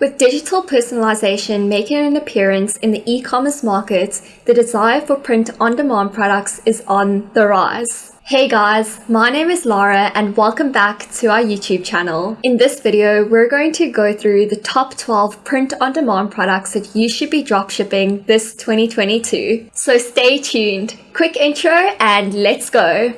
With digital personalization making an appearance in the e-commerce market, the desire for print-on-demand products is on the rise. Hey guys, my name is Lara and welcome back to our YouTube channel. In this video, we're going to go through the top 12 print-on-demand products that you should be dropshipping this 2022. So stay tuned. Quick intro and let's go.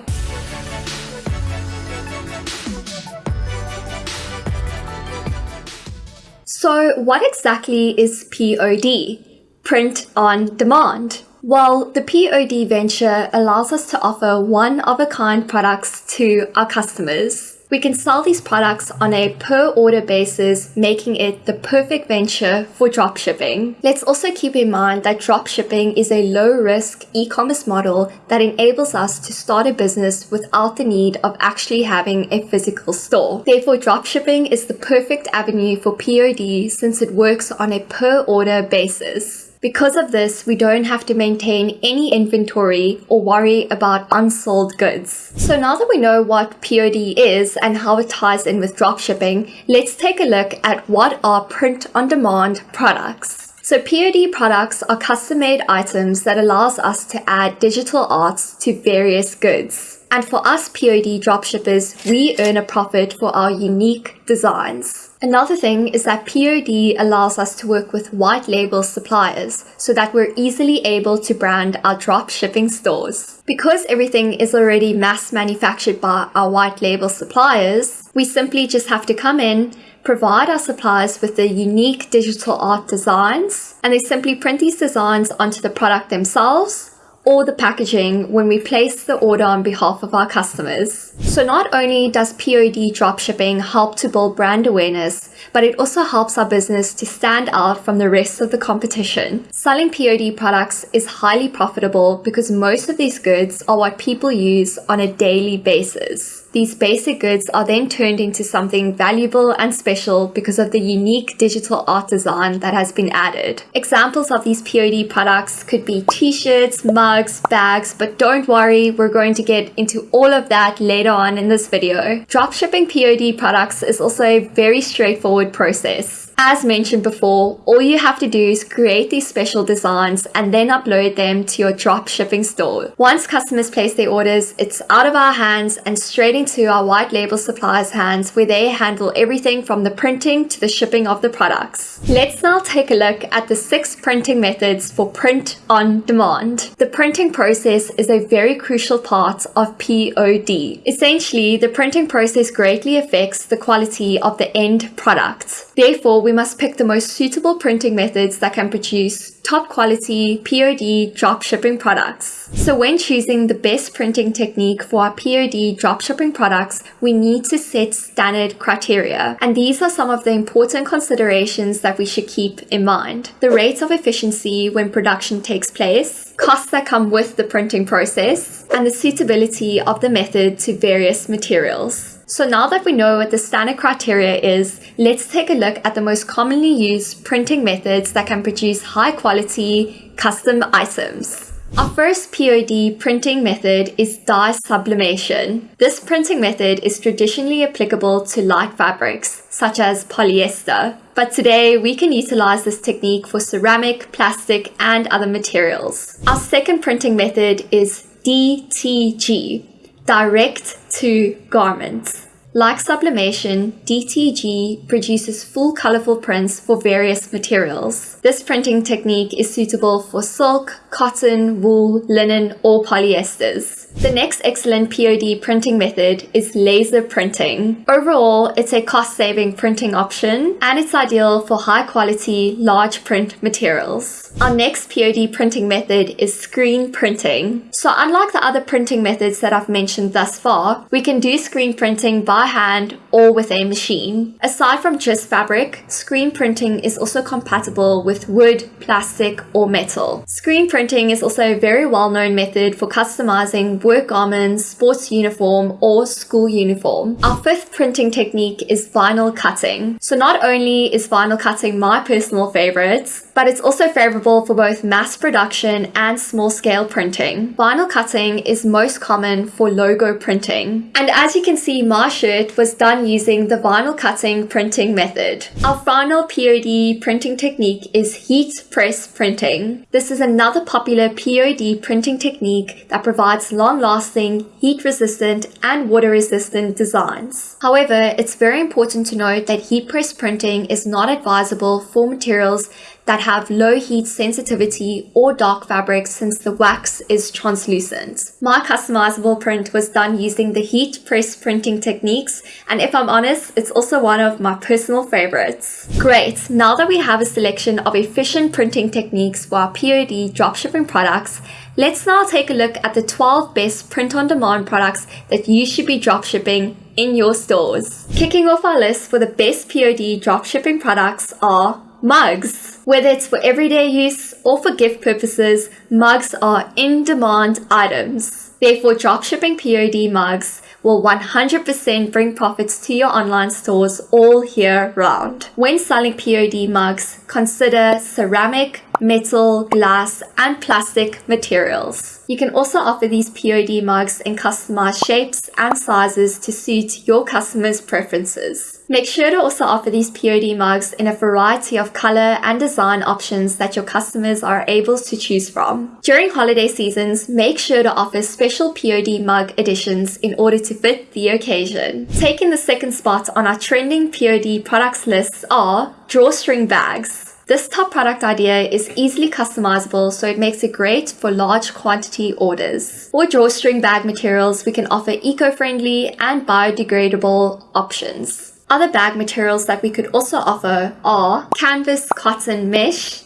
So what exactly is POD? Print on demand. Well, the POD venture allows us to offer one-of-a-kind products to our customers. We can sell these products on a per order basis, making it the perfect venture for dropshipping. Let's also keep in mind that dropshipping is a low risk e-commerce model that enables us to start a business without the need of actually having a physical store. Therefore, dropshipping is the perfect avenue for POD since it works on a per order basis. Because of this, we don't have to maintain any inventory or worry about unsold goods. So now that we know what POD is and how it ties in with dropshipping, let's take a look at what are print-on-demand products. So POD products are custom-made items that allows us to add digital arts to various goods. And for us POD dropshippers, we earn a profit for our unique designs. Another thing is that POD allows us to work with white label suppliers so that we're easily able to brand our drop shipping stores. Because everything is already mass manufactured by our white label suppliers, we simply just have to come in, provide our suppliers with the unique digital art designs, and they simply print these designs onto the product themselves or the packaging when we place the order on behalf of our customers. So not only does POD dropshipping help to build brand awareness, but it also helps our business to stand out from the rest of the competition. Selling POD products is highly profitable because most of these goods are what people use on a daily basis. These basic goods are then turned into something valuable and special because of the unique digital art design that has been added. Examples of these POD products could be t-shirts, mugs, bags, but don't worry, we're going to get into all of that later on in this video. Dropshipping POD products is also a very straightforward process. As mentioned before, all you have to do is create these special designs and then upload them to your drop shipping store. Once customers place their orders, it's out of our hands and straight into our white label suppliers' hands where they handle everything from the printing to the shipping of the products. Let's now take a look at the six printing methods for print on demand. The printing process is a very crucial part of POD. Essentially, the printing process greatly affects the quality of the end product. Therefore, we must pick the most suitable printing methods that can produce top quality POD dropshipping products. So when choosing the best printing technique for our POD dropshipping products, we need to set standard criteria. And these are some of the important considerations that we should keep in mind. The rates of efficiency when production takes place, costs that come with the printing process, and the suitability of the method to various materials. So now that we know what the standard criteria is, let's take a look at the most commonly used printing methods that can produce high quality custom items. Our first POD printing method is dye sublimation. This printing method is traditionally applicable to light fabrics, such as polyester. But today we can utilize this technique for ceramic, plastic, and other materials. Our second printing method is DTG, direct to garments. Like sublimation, DTG produces full colorful prints for various materials. This printing technique is suitable for silk, cotton, wool, linen, or polyesters. The next excellent POD printing method is laser printing. Overall, it's a cost-saving printing option and it's ideal for high-quality, large print materials. Our next POD printing method is screen printing. So unlike the other printing methods that I've mentioned thus far, we can do screen printing by hand or with a machine. Aside from just fabric, screen printing is also compatible with wood, plastic, or metal. Screen printing is also a very well-known method for customizing work garments, sports uniform, or school uniform. Our fifth printing technique is vinyl cutting. So not only is vinyl cutting my personal favorite, but it's also favorable for both mass production and small scale printing. Vinyl cutting is most common for logo printing. And as you can see, my shirt was done using the vinyl cutting printing method. Our final POD printing technique is heat press printing. This is another popular POD printing technique that provides long-lasting, heat-resistant and water-resistant designs. However, it's very important to note that heat press printing is not advisable for materials that have low heat sensitivity or dark fabrics since the wax is translucent. My customizable print was done using the heat press printing techniques and if I'm honest, it's also one of my personal favorites. Great, now that we have a selection of efficient printing techniques for our POD dropshipping products, let's now take a look at the 12 best print-on-demand products that you should be dropshipping in your stores. Kicking off our list for the best POD dropshipping products are mugs. Whether it's for everyday use or for gift purposes, mugs are in-demand items. Therefore, dropshipping POD mugs will 100% bring profits to your online stores all year round. When selling POD mugs, consider ceramic, metal, glass, and plastic materials. You can also offer these POD mugs in customized shapes and sizes to suit your customers' preferences. Make sure to also offer these POD mugs in a variety of color and design options that your customers are able to choose from. During holiday seasons, make sure to offer special POD mug editions in order to fit the occasion. Taking the second spot on our trending POD products lists are drawstring bags. This top product idea is easily customizable so it makes it great for large quantity orders. For drawstring bag materials, we can offer eco-friendly and biodegradable options. Other bag materials that we could also offer are canvas cotton mesh,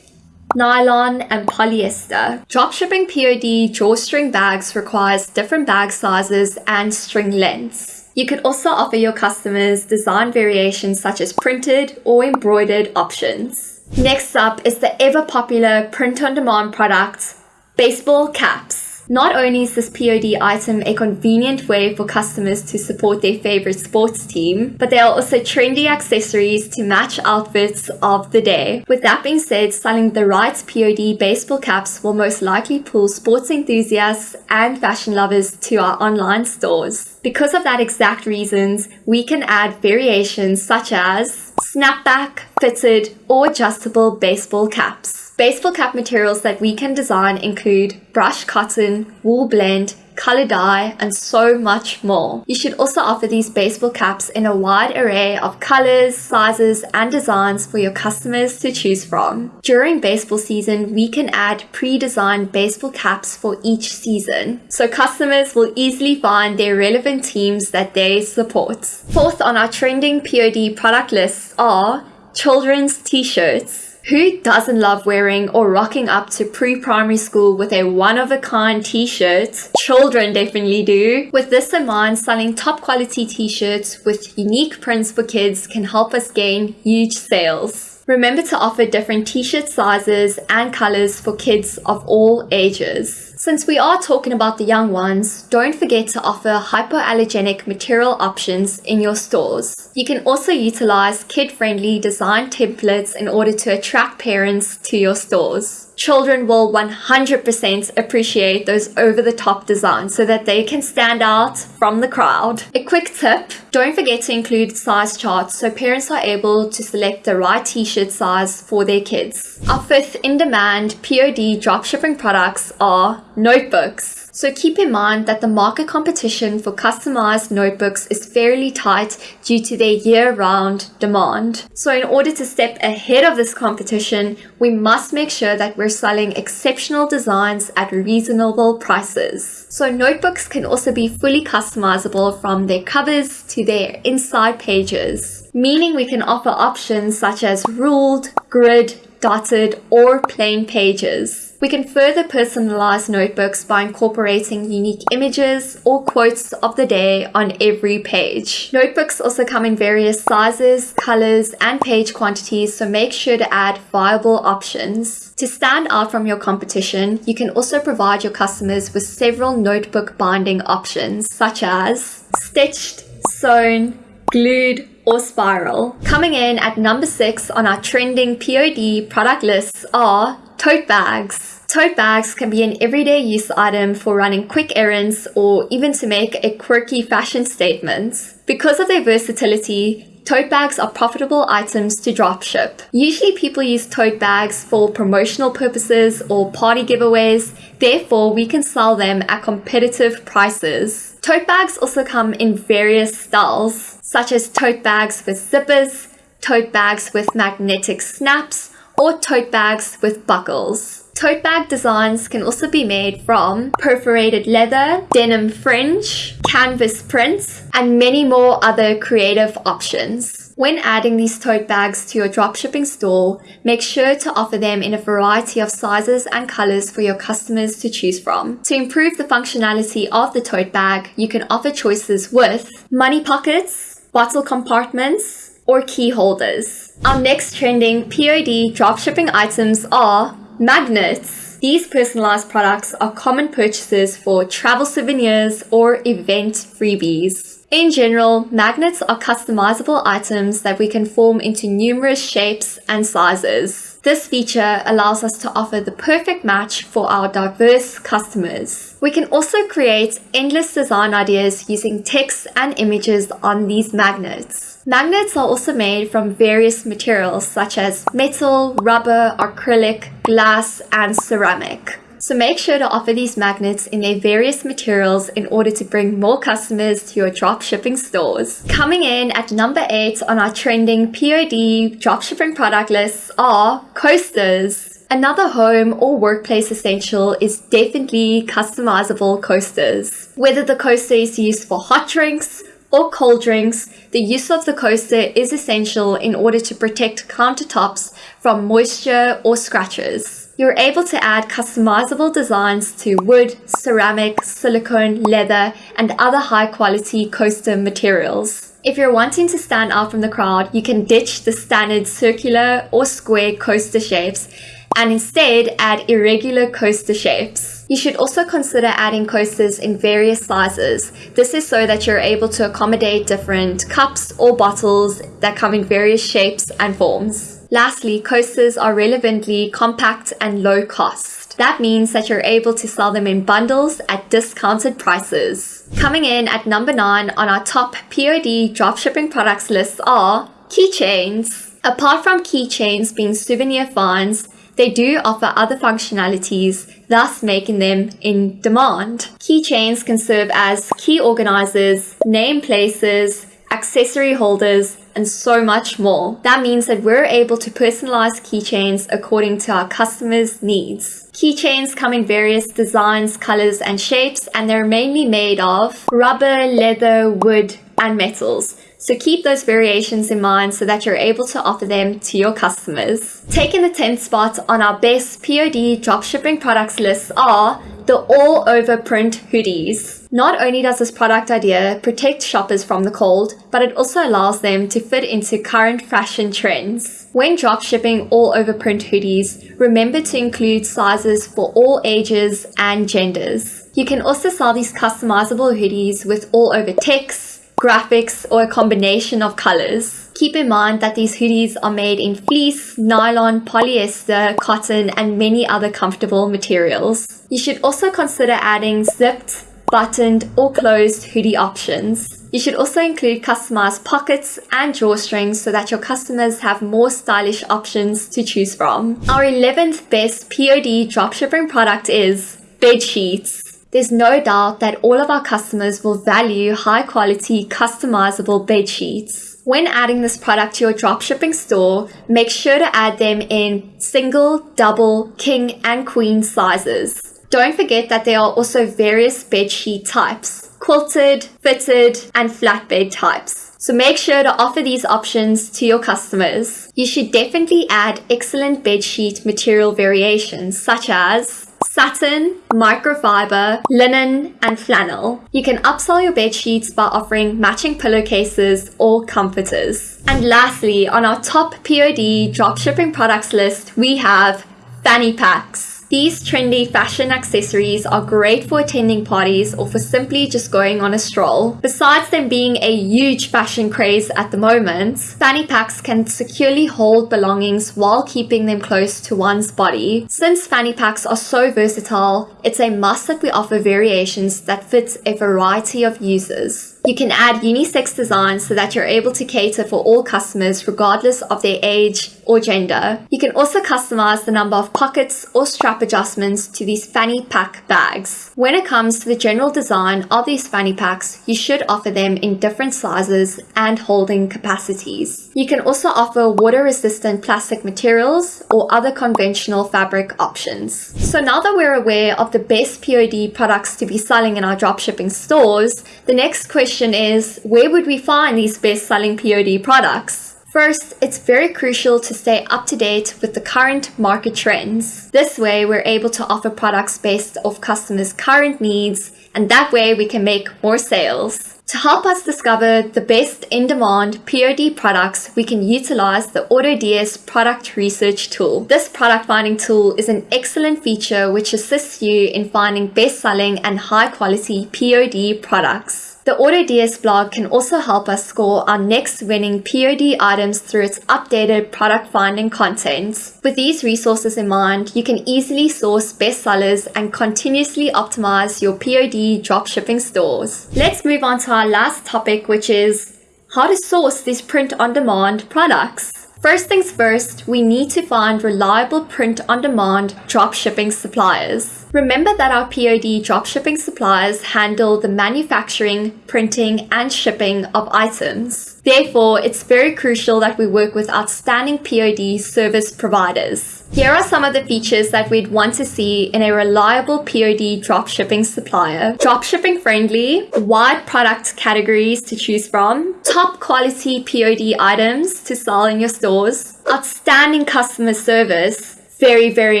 nylon, and polyester. Dropshipping POD drawstring bags requires different bag sizes and string lengths. You could also offer your customers design variations such as printed or embroidered options. Next up is the ever popular print-on-demand product, baseball caps. Not only is this POD item a convenient way for customers to support their favorite sports team, but they are also trendy accessories to match outfits of the day. With that being said, selling the right POD baseball caps will most likely pull sports enthusiasts and fashion lovers to our online stores. Because of that exact reasons, we can add variations such as snapback, fitted, or adjustable baseball caps. Baseball cap materials that we can design include brushed cotton, wool blend, color dye, and so much more. You should also offer these baseball caps in a wide array of colors, sizes, and designs for your customers to choose from. During baseball season, we can add pre-designed baseball caps for each season, so customers will easily find their relevant teams that they support. Fourth on our trending POD product lists are children's t-shirts. Who doesn't love wearing or rocking up to pre-primary school with a one-of-a-kind t-shirt? Children definitely do. With this in mind, selling top quality t-shirts with unique prints for kids can help us gain huge sales. Remember to offer different t-shirt sizes and colors for kids of all ages. Since we are talking about the young ones, don't forget to offer hypoallergenic material options in your stores. You can also utilize kid-friendly design templates in order to attract parents to your stores children will 100% appreciate those over-the-top designs so that they can stand out from the crowd. A quick tip, don't forget to include size charts so parents are able to select the right t-shirt size for their kids. Our fifth in-demand POD dropshipping products are notebooks. So keep in mind that the market competition for customized notebooks is fairly tight due to their year-round demand. So in order to step ahead of this competition, we must make sure that we're selling exceptional designs at reasonable prices. So notebooks can also be fully customizable from their covers to their inside pages, meaning we can offer options such as ruled, grid, dotted, or plain pages. We can further personalize notebooks by incorporating unique images or quotes of the day on every page. Notebooks also come in various sizes, colors, and page quantities, so make sure to add viable options. To stand out from your competition, you can also provide your customers with several notebook binding options, such as stitched, sewn, glued, or spiral. Coming in at number 6 on our trending POD product lists are tote bags. Tote bags can be an everyday use item for running quick errands or even to make a quirky fashion statement. Because of their versatility, tote bags are profitable items to dropship. Usually people use tote bags for promotional purposes or party giveaways, therefore we can sell them at competitive prices. Tote bags also come in various styles, such as tote bags with zippers, tote bags with magnetic snaps, or tote bags with buckles. Tote bag designs can also be made from perforated leather, denim fringe, canvas prints, and many more other creative options. When adding these tote bags to your dropshipping store, make sure to offer them in a variety of sizes and colors for your customers to choose from. To improve the functionality of the tote bag, you can offer choices with money pockets, bottle compartments, or key holders. Our next trending POD dropshipping items are Magnets. These personalized products are common purchases for travel souvenirs or event freebies. In general, magnets are customizable items that we can form into numerous shapes and sizes. This feature allows us to offer the perfect match for our diverse customers. We can also create endless design ideas using text and images on these magnets. Magnets are also made from various materials such as metal, rubber, acrylic, glass, and ceramic. So make sure to offer these magnets in their various materials in order to bring more customers to your dropshipping stores. Coming in at number 8 on our trending POD dropshipping product lists are coasters. Another home or workplace essential is definitely customizable coasters. Whether the coaster is used for hot drinks, or cold drinks, the use of the coaster is essential in order to protect countertops from moisture or scratches. You're able to add customizable designs to wood, ceramic, silicone, leather, and other high quality coaster materials. If you're wanting to stand out from the crowd, you can ditch the standard circular or square coaster shapes and instead add irregular coaster shapes. You should also consider adding coasters in various sizes. This is so that you're able to accommodate different cups or bottles that come in various shapes and forms. Lastly, coasters are relevantly compact and low cost. That means that you're able to sell them in bundles at discounted prices. Coming in at number 9 on our top POD dropshipping products list are keychains. Apart from keychains being souvenir finds, they do offer other functionalities, thus making them in demand. Keychains can serve as key organizers, name places, accessory holders, and so much more. That means that we're able to personalize keychains according to our customers' needs. Keychains come in various designs, colors, and shapes, and they're mainly made of rubber, leather, wood, and metals. So keep those variations in mind so that you're able to offer them to your customers. Taking the 10th spot on our best POD dropshipping products list are the all over print hoodies. Not only does this product idea protect shoppers from the cold, but it also allows them to fit into current fashion trends. When dropshipping all over print hoodies, remember to include sizes for all ages and genders. You can also sell these customizable hoodies with all over text, graphics, or a combination of colors. Keep in mind that these hoodies are made in fleece, nylon, polyester, cotton, and many other comfortable materials. You should also consider adding zipped, buttoned, or closed hoodie options. You should also include customized pockets and drawstrings so that your customers have more stylish options to choose from. Our 11th best POD dropshipping product is bed sheets. There's no doubt that all of our customers will value high quality customizable bed sheets. When adding this product to your dropshipping store, make sure to add them in single, double, king, and queen sizes. Don't forget that there are also various bed sheet types quilted, fitted, and flatbed types. So make sure to offer these options to your customers. You should definitely add excellent bedsheet material variations such as satin, microfiber, linen, and flannel. You can upsell your bed sheets by offering matching pillowcases or comforters. And lastly, on our top POD dropshipping products list, we have fanny packs. These trendy fashion accessories are great for attending parties or for simply just going on a stroll. Besides them being a huge fashion craze at the moment, fanny packs can securely hold belongings while keeping them close to one's body. Since fanny packs are so versatile, it's a must that we offer variations that fit a variety of users. You can add unisex designs so that you're able to cater for all customers regardless of their age or gender. You can also customize the number of pockets or strap adjustments to these fanny pack bags. When it comes to the general design of these fanny packs, you should offer them in different sizes and holding capacities. You can also offer water-resistant plastic materials or other conventional fabric options. So now that we're aware of the best POD products to be selling in our dropshipping stores, the next question question is, where would we find these best-selling POD products? First, it's very crucial to stay up to date with the current market trends. This way, we're able to offer products based off customers' current needs, and that way we can make more sales. To help us discover the best in-demand POD products, we can utilize the AutoDS product research tool. This product finding tool is an excellent feature which assists you in finding best-selling and high-quality POD products. The AutoDS blog can also help us score our next winning POD items through its updated product finding content. With these resources in mind, you can easily source bestsellers and continuously optimize your POD dropshipping stores. Let's move on to our last topic, which is how to source these print-on-demand products. First things first, we need to find reliable print-on-demand dropshipping suppliers. Remember that our POD dropshipping suppliers handle the manufacturing, printing, and shipping of items. Therefore, it's very crucial that we work with outstanding POD service providers. Here are some of the features that we'd want to see in a reliable POD dropshipping supplier. Dropshipping friendly, wide product categories to choose from, top quality POD items to sell in your stores, outstanding customer service, very, very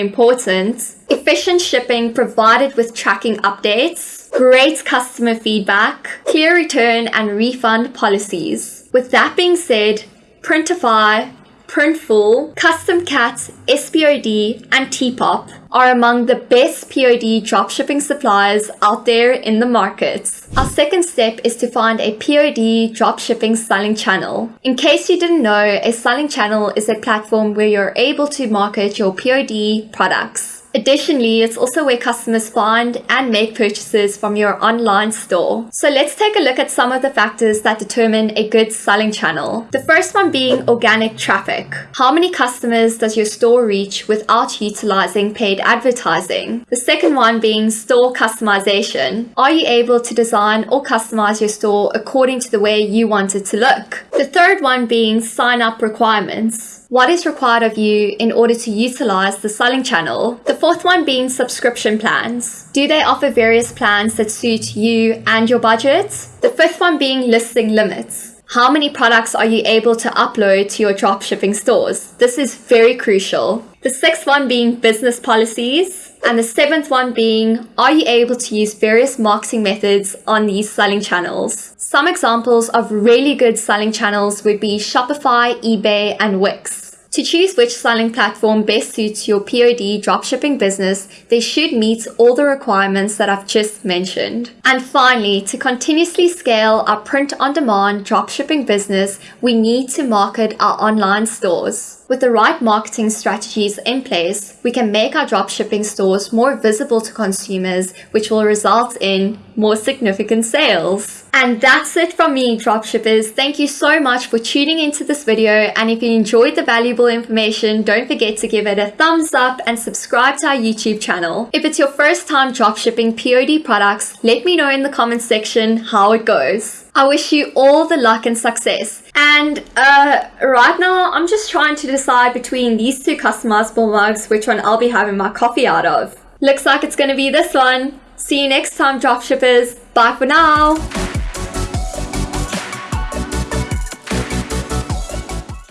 important. Efficient shipping provided with tracking updates, great customer feedback, clear return and refund policies. With that being said, Printify Printful, Custom Cat, SPOD, and Depop are among the best POD dropshipping suppliers out there in the market. Our second step is to find a POD dropshipping selling channel. In case you didn't know, a selling channel is a platform where you're able to market your POD products. Additionally, it's also where customers find and make purchases from your online store. So let's take a look at some of the factors that determine a good selling channel. The first one being organic traffic. How many customers does your store reach without utilizing paid advertising? The second one being store customization. Are you able to design or customize your store according to the way you want it to look? The third one being sign up requirements. What is required of you in order to utilize the selling channel? The fourth one being subscription plans. Do they offer various plans that suit you and your budget? The fifth one being listing limits. How many products are you able to upload to your dropshipping stores? This is very crucial. The sixth one being business policies. And the seventh one being, are you able to use various marketing methods on these selling channels? Some examples of really good selling channels would be Shopify, eBay, and Wix. To choose which selling platform best suits your POD dropshipping business, they should meet all the requirements that I've just mentioned. And finally, to continuously scale our print on demand dropshipping business, we need to market our online stores. With the right marketing strategies in place, we can make our dropshipping stores more visible to consumers, which will result in more significant sales. And that's it from me, dropshippers. Thank you so much for tuning into this video. And if you enjoyed the valuable information, don't forget to give it a thumbs up and subscribe to our YouTube channel. If it's your first time dropshipping POD products, let me know in the comments section how it goes. I wish you all the luck and success. And uh, right now, I'm just trying to decide between these two customizable mugs, which one I'll be having my coffee out of. Looks like it's going to be this one. See you next time, dropshippers. Bye for now.